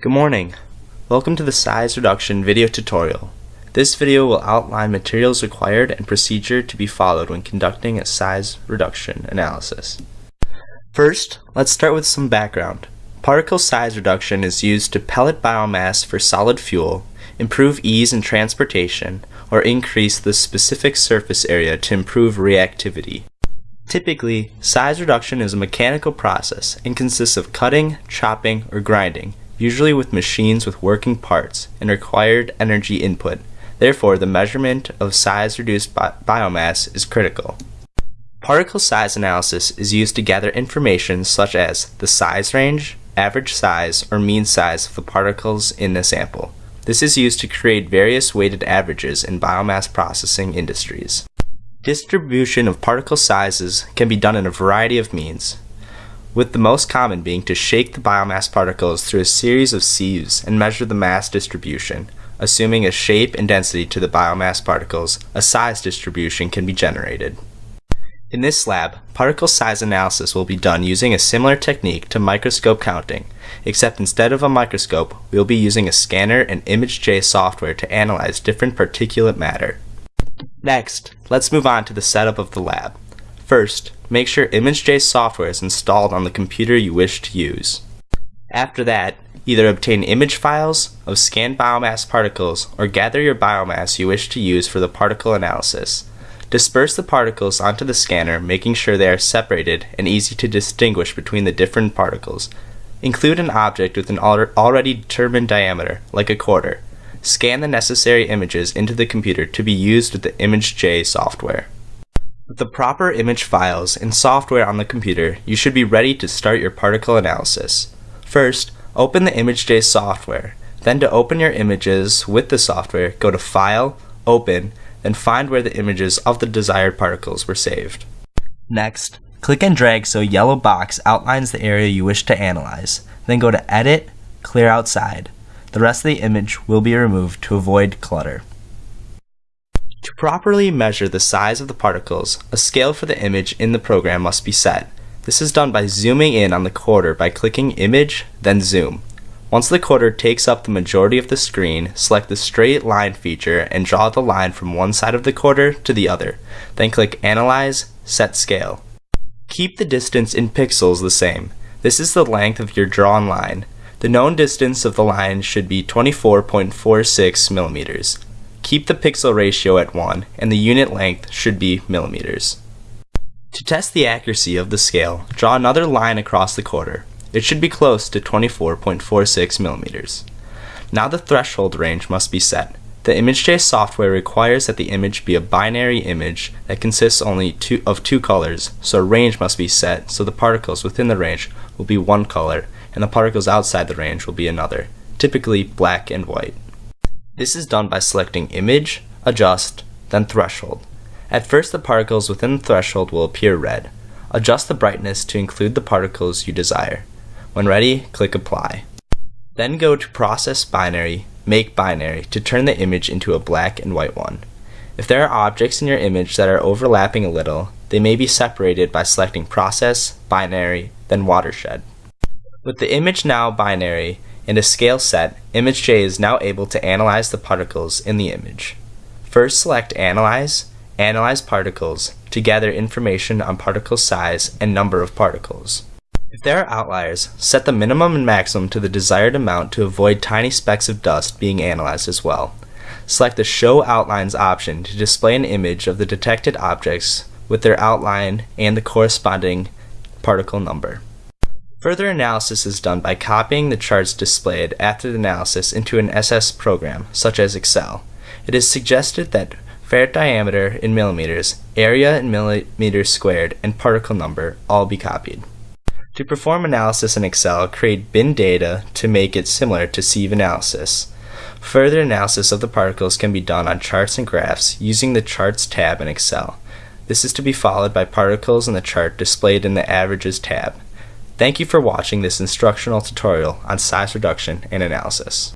Good morning. Welcome to the size reduction video tutorial. This video will outline materials required and procedure to be followed when conducting a size reduction analysis. First, let's start with some background. Particle size reduction is used to pellet biomass for solid fuel, improve ease in transportation, or increase the specific surface area to improve reactivity. Typically, size reduction is a mechanical process and consists of cutting, chopping, or grinding usually with machines with working parts and required energy input. Therefore, the measurement of size reduced bi biomass is critical. Particle size analysis is used to gather information such as the size range, average size, or mean size of the particles in a sample. This is used to create various weighted averages in biomass processing industries. Distribution of particle sizes can be done in a variety of means with the most common being to shake the biomass particles through a series of sieves and measure the mass distribution. Assuming a shape and density to the biomass particles, a size distribution can be generated. In this lab, particle size analysis will be done using a similar technique to microscope counting, except instead of a microscope, we will be using a scanner and ImageJ software to analyze different particulate matter. Next, let's move on to the setup of the lab. First, make sure ImageJ software is installed on the computer you wish to use. After that, either obtain image files of scanned biomass particles or gather your biomass you wish to use for the particle analysis. Disperse the particles onto the scanner, making sure they are separated and easy to distinguish between the different particles. Include an object with an already determined diameter, like a quarter. Scan the necessary images into the computer to be used with the ImageJ software. With the proper image files and software on the computer, you should be ready to start your particle analysis. First, open the ImageJ software. Then to open your images with the software, go to File, Open, then find where the images of the desired particles were saved. Next, click and drag so yellow box outlines the area you wish to analyze. Then go to Edit, Clear Outside. The rest of the image will be removed to avoid clutter. To properly measure the size of the particles, a scale for the image in the program must be set. This is done by zooming in on the quarter by clicking Image, then Zoom. Once the quarter takes up the majority of the screen, select the straight line feature and draw the line from one side of the quarter to the other. Then click Analyze, Set Scale. Keep the distance in pixels the same. This is the length of your drawn line. The known distance of the line should be 24.46 millimeters. Keep the pixel ratio at 1 and the unit length should be millimeters. To test the accuracy of the scale, draw another line across the quarter. It should be close to 24.46 millimeters. Now the threshold range must be set. The ImageJ software requires that the image be a binary image that consists only two, of two colors, so a range must be set so the particles within the range will be one color and the particles outside the range will be another, typically black and white. This is done by selecting Image, Adjust, then Threshold. At first the particles within the threshold will appear red. Adjust the brightness to include the particles you desire. When ready, click Apply. Then go to Process Binary, Make Binary to turn the image into a black and white one. If there are objects in your image that are overlapping a little, they may be separated by selecting Process, Binary, then Watershed. With the image now binary, in a scale set, ImageJ is now able to analyze the particles in the image. First select Analyze, Analyze Particles to gather information on particle size and number of particles. If there are outliers, set the minimum and maximum to the desired amount to avoid tiny specks of dust being analyzed as well. Select the Show Outlines option to display an image of the detected objects with their outline and the corresponding particle number. Further analysis is done by copying the charts displayed after the analysis into an SS program, such as Excel. It is suggested that Feret diameter in millimeters, area in millimeters squared, and particle number all be copied. To perform analysis in Excel, create bin data to make it similar to sieve analysis. Further analysis of the particles can be done on charts and graphs using the Charts tab in Excel. This is to be followed by particles in the chart displayed in the Averages tab. Thank you for watching this instructional tutorial on size reduction and analysis.